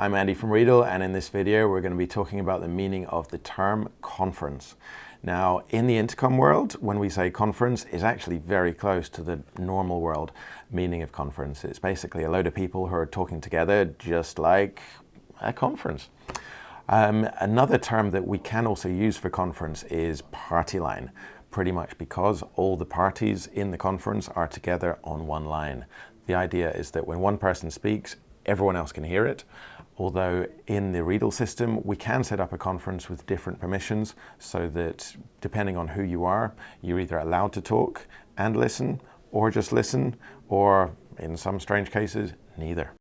I'm Andy from Riedel and in this video we're going to be talking about the meaning of the term conference. Now in the intercom world when we say conference is actually very close to the normal world meaning of conference. It's basically a load of people who are talking together just like a conference. Um, another term that we can also use for conference is party line pretty much because all the parties in the conference are together on one line. The idea is that when one person speaks, everyone else can hear it. Although in the Riedel system, we can set up a conference with different permissions so that depending on who you are, you're either allowed to talk and listen or just listen, or in some strange cases, neither.